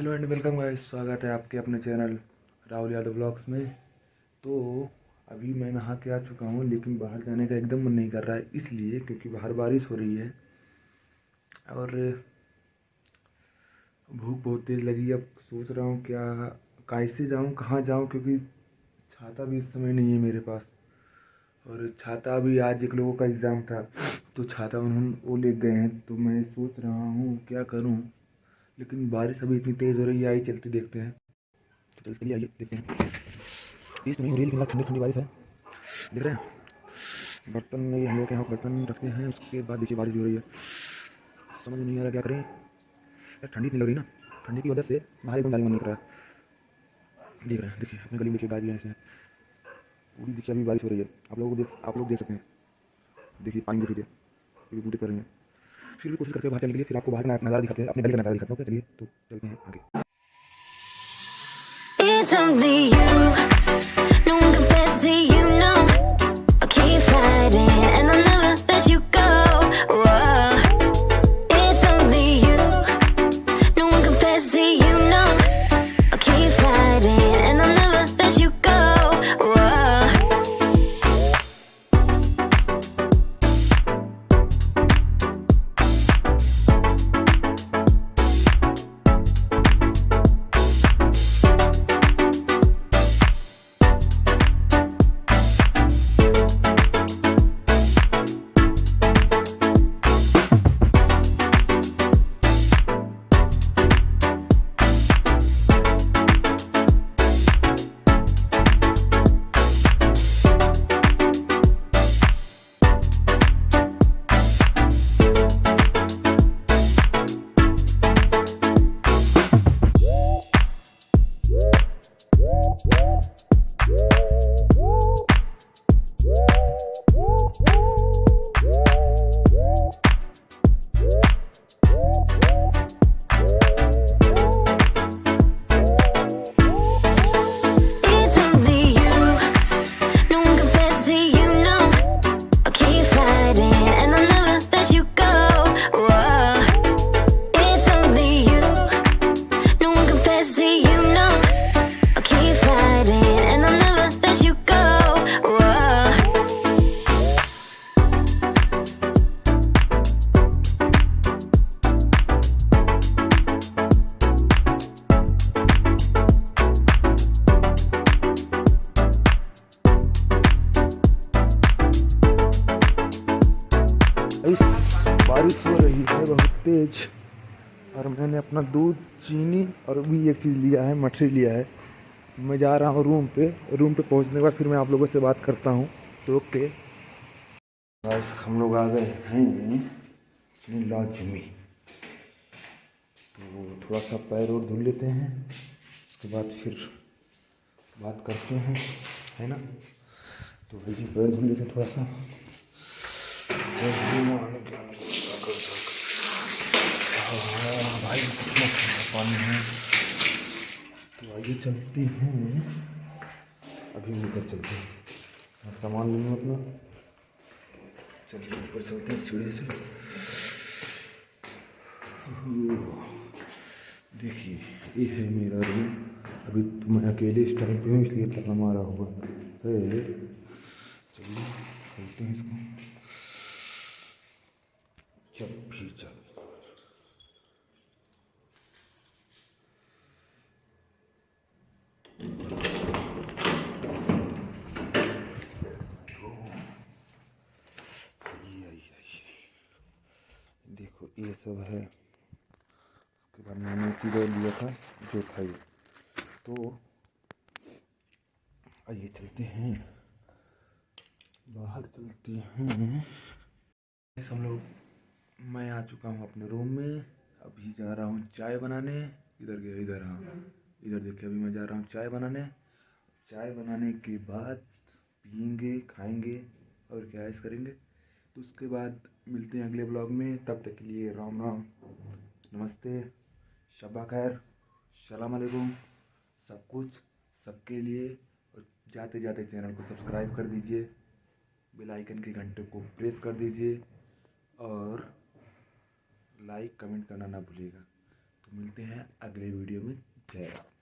Hello and welcome guys, स्वागत है आपके अपने चैनल राहुल यादव ब्लॉग्स में। तो अभी मैं नहा के आ चुका हूँ, लेकिन बाहर जाने का एकदम मन नहीं कर रहा है, इसलिए क्योंकि बाहर बारिश हो रही है और भूख बहुत तेज़ लगी अब सोच रहा हूँ क्या कैसे जाऊँ, कहाँ जाऊँ, क्योंकि छाता भी इस समय नहीं है मेरे पास। और छाता भी आज एक लोगों का एग्ज़ाम था तो छाता उन्होंने वो ले गए हैं तो मैं सोच रहा हूँ क्या करूँ। लेकिन बारिश अभी इतनी तेज़ हो रही है, आई चलते देखते हैं। तो चलिए आइए, देखते हैं। तेज़ तो नहीं हो रही ठंडी ठंडी बारिश है। देख रहे हैं? बर्तन में हम लोग के यहाँ बर्तन रखते हैं, उसके बाद देखिए बारिश हो रही है। समझ नहीं आ रहा क्या करें। ठंडी इतनी लग रही ना। ठंडी की वजह से बाहर एकदम जाने मन नहीं कर रहा है। देख रहे हैं, देखिए, अपने गली में देखिए गाड़ी ऐसे पूरी देखिए अभी बारिश हो रही है। आप लोग देख, आप लोग देख सकते हैं। देखिए, पानी देखिए। बूटे कर रही हैं। फिर भी कोशिश करते हैं बाहर चलने के लिए, फिर आपको बाहर का नज़ारा दिखाते हैं, अपने गली का नज़ारा दिखाते हैं। चलिए तो चलते हैं आगे। इस बारिश हो रही है बहुत तेज। और मैंने अपना दूध, चीनी और भी एक चीज़ लिया है, मठरी लिया है। मैं जा रहा हूँ रूम पे। रूम पे पहुँचने के बाद फिर मैं आप लोगों से बात करता हूँ। तो ओके। बस हम लोग आ गए हैं अपनी लॉज में तो थोड़ा सा पैर और धुल लेते हैं। उसके बाद फिर बात करते हैं, है ना? तो भाई पैर धुल लेते हैं थोड़ा सा। भाई पानी है तो आइए चलते हैं अभी ऊपर चलते हैं सामान ले लूँ अपना चलिए ऊपर चलते हैं सीढ़ी से देखिए, ये है मेरा रूम। अभी तो मैं अकेले इस टाइम पे हूँ, इसलिए ताला मारा हुआ। है चलिए, चलते हैं इसको। जब भी आइए। देखो, ये सब है। उसके बाद मैंने किधर लिया था, जो था ये। तो आइए चलते हैं। बाहर चलते हैं। हम लोग मैं आ चुका हूँ अपने रूम में। अभी जा रहा हूँ चाय बनाने। इधर गया, इधर हाँ। इधर देखिए, अभी मैं जा रहा हूँ चाय बनाने। चाय बनाने के बाद पियेंगे, खाएँगे और क्या ऐश करेंगे। तो उसके बाद मिलते हैं अगले ब्लॉग में। तब तक के लिए राम राम, नमस्ते शबा खैर सलाम अलैकुम। सब कुछ सबके लिए और जाते जाते चैनल को सब्सक्राइब कर दीजिए। बेल आइकन के घंटे को प्रेस कर दीजिए और लाइक कमेंट करना ना भूलिएगा। तो मिलते हैं अगले वीडियो में। जय राम